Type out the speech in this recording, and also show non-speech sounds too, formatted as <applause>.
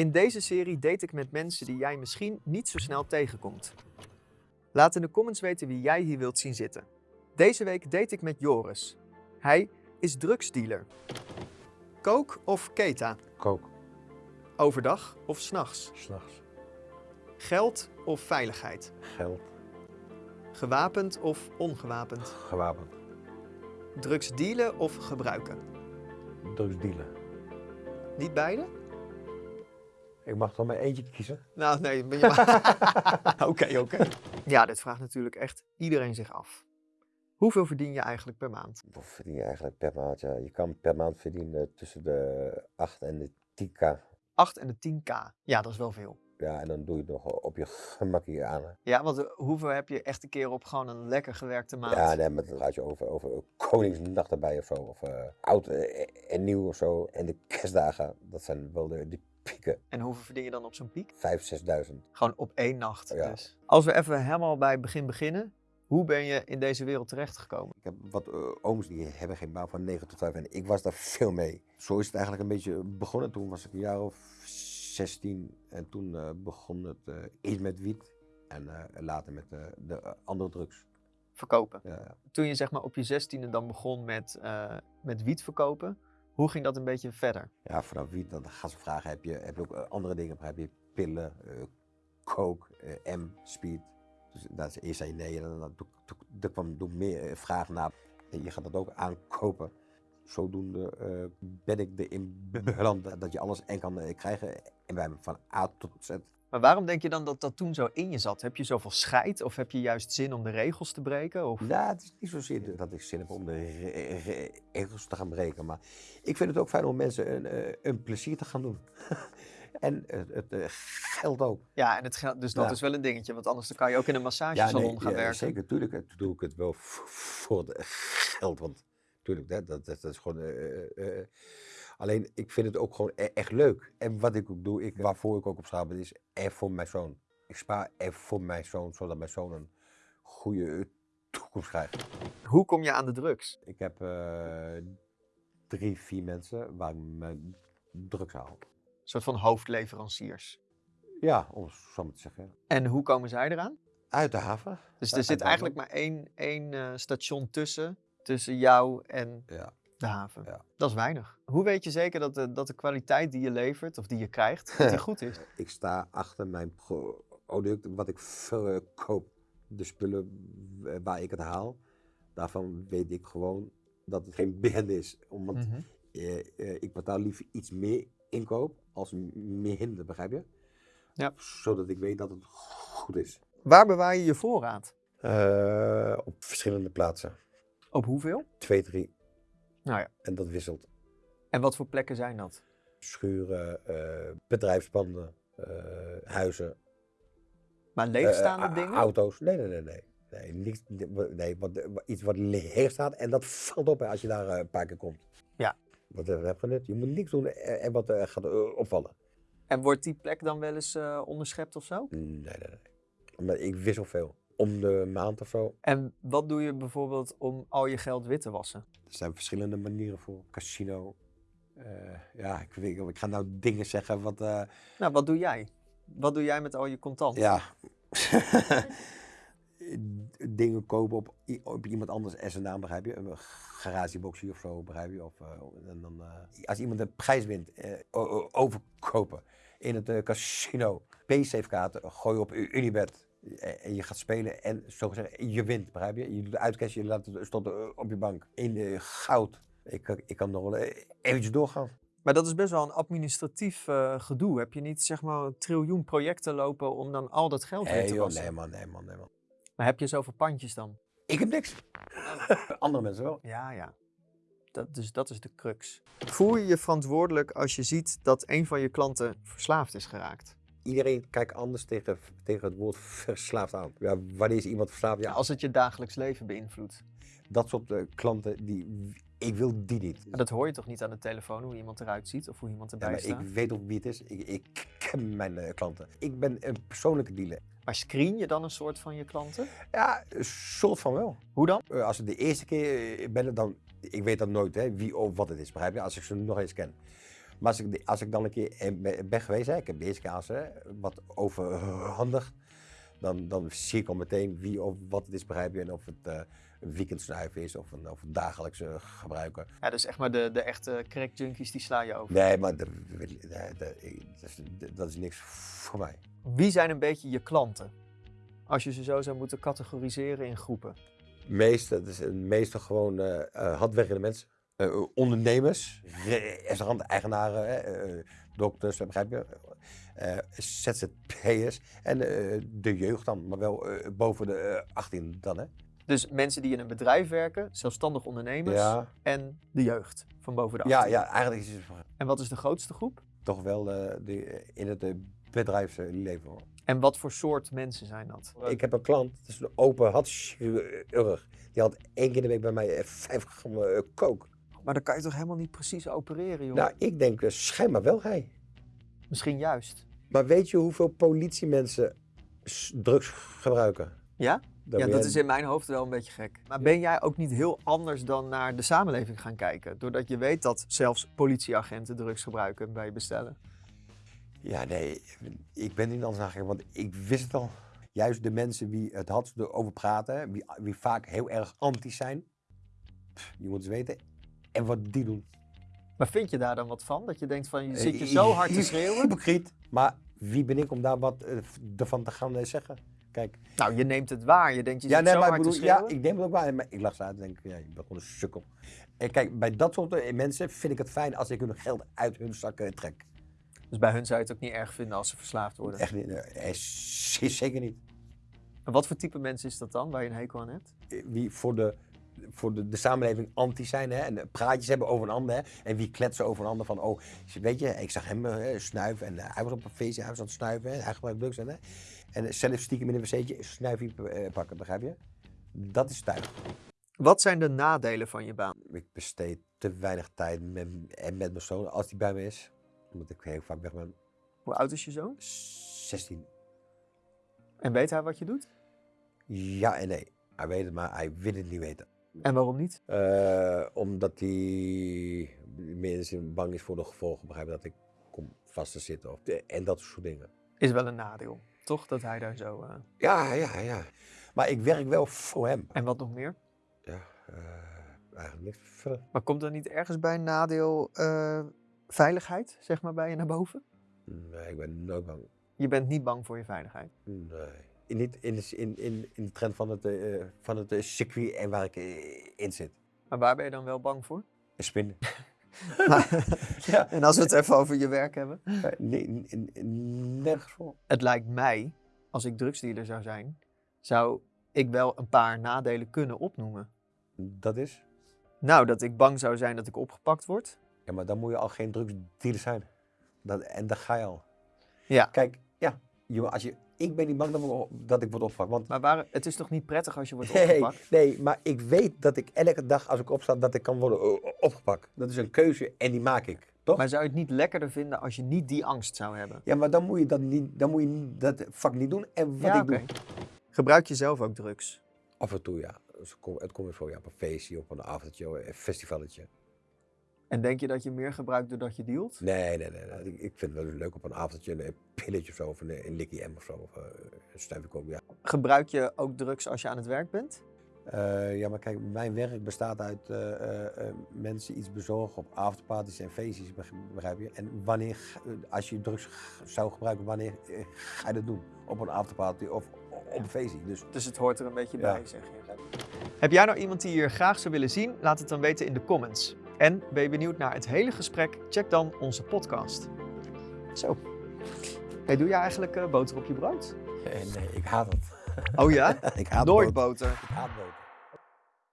In deze serie date ik met mensen die jij misschien niet zo snel tegenkomt. Laat in de comments weten wie jij hier wilt zien zitten. Deze week date ik met Joris. Hij is drugsdealer. Kook of keta? Kook, Overdag of s'nachts? s'nachts. Geld of veiligheid? Geld, Gewapend of ongewapend? gewapend. Drugs dealen of gebruiken? Drugs dealen. Niet beide? Ik mag toch maar eentje kiezen? Nou, nee. ben je <laughs> maar- Oké, oké. Ja, dit vraagt natuurlijk echt iedereen zich af. Hoeveel verdien je eigenlijk per maand? Wat verdien je eigenlijk per maand? Ja, je kan per maand verdienen tussen de 8 en de 10k. 8 en de 10k. Ja, dat is wel veel. Ja, en dan doe je het nog op je gemakkie aan. hè. Ja, want eh, hoeveel heb je echt een keer op gewoon een lekker gewerkte maand? Ja, nee, maar dan gaat je over, over Koningsnacht erbij of zo. Of eh, oud eh, en nieuw of zo. En de kerstdagen, dat zijn wel de, de pieken. En hoeveel verdien je dan op zo'n piek? 5.000, 6.000. Gewoon op één nacht Ja. dus. Als we even helemaal bij het begin beginnen. Hoe ben je in deze wereld terechtgekomen? Ik heb wat eh, ooms die hebben geen baan van 9 tot 5 en ik was daar veel mee. Zo is het eigenlijk een beetje begonnen. Toen was ik een jaar of 16 en toen eh, begon het eh eerst met wiet en later met de andere drugs. Verkopen. Ja, ja. Toen je zeg maar op je zestiende dan begon met, met wiet verkopen. Hoe ging dat een beetje verder? ja, vanaf wiet dan gaan ze vragen, heb je, heb je ook eh, andere dingen? Heb je pillen, eh coke, eh, M, speed? Dus is eerst zei nee en dan, er kwam toen meer vraag naar. Je gaat dat ook aankopen. Zodoende ben ik erin beland dat- je alles en kan krijgen. En wij van A tot Z. Maar waarom denk je dan dat dat toen zo in je zat? Heb je zoveel scheid of heb je juist zin om de regels te breken? Of... Nou, het is niet zozeer dat ik zin heb om de re- re- regels te gaan breken. Maar ik vind het ook fijn om mensen een, eh, een plezier te gaan doen. <laughs> en het, het eh, geldt ook. Ja, en het geld, dus dat Ja. is wel een dingetje, want anders dan kan je ook in een massagesalon gaan ja, werken. Zeker, natuurlijk eh, doe ik het wel voor het geld. Want natuurlijk, dat, dat, dat is gewoon. Alleen, ik vind het ook gewoon e- echt leuk. En wat ik ook doe, ik, waarvoor ik ook op straat ben, is er voor mijn zoon. Ik spaar er voor mijn zoon, zodat mijn zoon een goede toekomst krijgt. Hoe kom je aan de drugs? Ik heb eh, drie, vier mensen waar ik mijn drugs haal. Een soort van hoofdleveranciers. Ja, om het zo maar te zeggen. En hoe komen zij eraan? Uit de haven. Dus er zit eigenlijk maar één, één eh, station tussen, tussen jou en Ja. De haven. Ja. Dat is weinig. Hoe weet je zeker dat de, dat de kwaliteit die je levert, of die je krijgt, dat die <laughs> goed is? Ik sta achter mijn pro- product, wat ik verkoop. De spullen eh, waar ik het haal, daarvan weet ik gewoon dat het geen band is. Omdat Mhm. eh, eh, ik betaal liever iets meer inkoop als minder, begrijp je? Ja. Zodat ik weet dat het goed is. Waar bewaar je je voorraad? Eh, op verschillende plaatsen. Op hoeveel? Twee, drie. Nou ja. En dat wisselt. En wat voor plekken zijn dat? Schuren, eh, bedrijfspanden, eh, huizen. Maar leegstaande Eh, dingen? Auto's. Nee, nee, nee, nee. Nee, niks, nee wat, iets wat leeg staat en dat valt op hè, als je daar een paar keer komt. Ja. Wat heb je net? Je moet niks doen en wat gaat opvallen. En wordt die plek dan wel eens onderschept of zo? Nee, nee, nee. Maar ik wissel veel. Om de maand of zo. En wat doe je bijvoorbeeld om al je geld wit te wassen? Er zijn verschillende manieren voor. Casino. Eh, ja, ik, weet, ik ga nou dingen zeggen wat... eh, Nou, wat doe jij? Wat doe jij met al je contant? Ja. <laughs> Dingen kopen op, op iemand anders en zijn naam, begrijp je? Een garageboxie of zo, begrijp je? Of, eh, en dan, als iemand een prijs wint, overkopen in het casino. Paysafe-kaarten gooi je op Unibet. Eh, En je gaat spelen en zo gezegd, je wint, begrijp je? Je doet de uitcash, je laat het stoppen eh, op je bank. In eh, goud. Ik, kan- ik kan nog wel eh, eventjes doorgaan. Maar dat is best wel een administratief eh, gedoe. Heb je niet zeg maar een triljoen projecten lopen om dan al dat geld Nee, te joh, wassen? nee man, nee man, nee man. Maar heb je zoveel pandjes dan? Ik heb niks. <laughs> Andere mensen wel. Ja, ja. Dat, dus dat is de crux. Voel je je verantwoordelijk als je ziet dat een van je klanten verslaafd is geraakt? Iedereen kijkt anders tegen, tegen het woord verslaafd aan. Ja, wanneer is iemand verslaafd? Ja, Als het je dagelijks leven beïnvloedt. dat soort eh, klanten, die, ik wil die niet. Maar dat hoor je toch niet aan de telefoon, hoe iemand eruit ziet of hoe iemand Ja, erbij maar staat? ik weet ook wie het is. Ik, ik ken mijn eh, klanten. Ik ben een persoonlijke dealer. Maar screen je dan een soort van je klanten? Ja, een soort van wel. Hoe dan? Eh, als het de eerste keer ben, dan... Ik weet dan nooit hè, wie of wat het is, begrijp je? Als ik ze nog eens ken. Maar als ik, als ik dan een keer ben geweest, hè, ik heb de eerste keer aan ze, hè, wat overhandig, dan, dan zie ik al meteen wie of wat het is, begrijp je. En of het eh, een weekendsnuif is of een, of een dagelijkse gebruiker. Ja, dus echt maar de, de echte crack junkies die sla je over. Nee, maar dat, dat, dat- is, dat is niks voor mij. Wie zijn een beetje je klanten? Als je ze zo zou moeten categoriseren in groepen. Meeste, dat is meestal gewoon eh eh, hardwerkende mensen. Eh, ondernemers, restaurant-eigenaren, hè, eh, dokters, begrijp je? Eh, ZZP'ers en eh, de jeugd dan, maar wel eh, boven de eh, 18 dan, hè? Dus mensen die in een bedrijf werken, zelfstandig ondernemers Ja, en de jeugd van boven de ja, 18. ja, eigenlijk is het En wat is de grootste groep? toch wel eh, de, in het eh, bedrijfsleven. hoor. En wat voor soort mensen zijn dat? Ik heb een klant, dat is een open hartchirurg. Die had één keer in de week bij mij eh, vijf gram eh, kook. Maar dan kan je toch helemaal niet precies opereren, joh? Nou, ik denk eh, schijnbaar wel hij. Misschien juist. Maar weet je hoeveel politiemensen drugs gebruiken? Ja? Dan ja, dat jij- is in mijn hoofd wel een beetje gek. Maar ben jij ook niet heel anders dan naar de samenleving gaan kijken? Doordat je weet dat zelfs politieagenten drugs gebruiken bij bestellen. Ja, nee, ik ben niet anders nagegaan, want ik wist het al. Juist de mensen die het hardst erover praten, wie, wie vaak heel erg anti zijn, pff, je moet eens weten, en wat die doen. Maar vind je daar dan wat van? Dat je denkt van, je zit je Eh, zo hard te schreeuwen? Hypocriet. Maar wie ben ik om daar wat eh, ervan te gaan eh, zeggen? Kijk, Nou, je neemt het waar. Je denkt, je ja, zit nee, zo maar ik hard te bedoel, ja, schreeuwen. ik neem het ook waar. Maar ik lag ze uit en denk, ja, ik ben gewoon een sukkel. En kijk, bij dat soort mensen vind ik het fijn als ik hun geld uit hun zak eh, trek. Dus bij hun zou je het ook niet erg vinden als ze verslaafd worden. Echt niet, z- zeker niet. En wat voor type mensen is dat dan, waar je een hekel aan hebt? Wie voor de, voor de, de samenleving anti zijn hè, en eh, praatjes hebben over een ander. Hè, en wie kletsen over een ander van, oh, weet je, ik zag hem eh, snuiven en eh, hij was op een feestje, hij was aan het snuiven, hè, hij gebruikt drugs. En, hè, en zelf stiekem in een wc'tje snuifje pakken, begrijp je? Dat is tuig. Wat zijn de nadelen van je baan? Ik besteed te weinig tijd met, en met mijn zoon als die bij me is. Omdat ik heel vaak weg ben. Hoe oud is je zoon? 16. En weet hij wat je doet? Ja en nee. Hij weet het, maar hij wil het niet weten. En waarom niet? Eh, omdat hij mensen bang is voor de gevolgen. Begrijp je dat ik kom vast te zitten. Of en dat soort dingen. Is wel een nadeel, toch? Dat hij daar zo... eh, Ja, ja, ja. Maar ik werk wel voor hem. En wat nog meer? Ja, eh, eigenlijk niks verder. Maar komt er niet ergens bij een nadeel veiligheid, zeg maar, bij je naar boven? Nee, ik ben nooit bang. Je bent niet bang voor je veiligheid. Nee. In, niet in, de, in, in, in de trend van het, eh, van het eh, circuit en waar ik eh, in zit. Maar waar ben je dan wel bang voor? Een spinnen. <laughs> ja. En als we het even over je werk hebben. Nee, nergens voor. Het lijkt mij, als ik drugsdealer zou zijn, zou ik wel een paar nadelen kunnen opnoemen. Dat is? Nou, dat ik bang zou zijn dat ik opgepakt word. Ja, maar dan moet je al geen drugsdealer zijn. Dat, en daar ga je al. Ja. Kijk, ja, als je, ik ben niet bang dat, we- dat ik word opgepakt. Want Maar waar, het is toch niet prettig als je wordt opgepakt? nee, maar ik weet dat ik elke dag als ik opsta, dat ik kan worden eh, opgepakt. Dat is een keuze en die maak ik, toch? Maar zou je het niet lekkerder vinden als je niet die angst zou hebben? Ja, maar dan moet je dat, niet, dan moet je dat vak niet doen. En wat ja, ik doe. Gebruik je zelf ook drugs? af en toe ja. Dus Het komt weer voor, ja, op een feestje, op een avondje, een festivalletje. En denk je dat je meer gebruikt doordat je dealt? Nee, nee, nee. nee. Ik, ik vind het wel leuk op een avondje een pilletje of zo, of een, een likkie M of zo. Of uh, een stuifje ook, ja. Gebruik je ook drugs als je aan het werk bent? Eh, ja, maar kijk, mijn werk bestaat uit eh, eh, eh, mensen iets bezorgen op avondparties en feestjes, beg- begrijp je? En wanneer, eh, als je drugs zou gebruiken, wanneer eh, ga je dat doen? Op een avondparty of op een feestje? Dus Dus het hoort er een beetje Ja. bij, zeg je. Heb jij nou iemand die je hier graag zou willen zien? Laat het dan weten in de comments. En ben je benieuwd naar het hele gesprek? Check dan onze podcast. Zo. Hey, doe jij eigenlijk eh, boter op je brood? eh, nee, ik haat het. Oh ja? <laughs> ik haat Nooit boter. boter. Ik haat boter.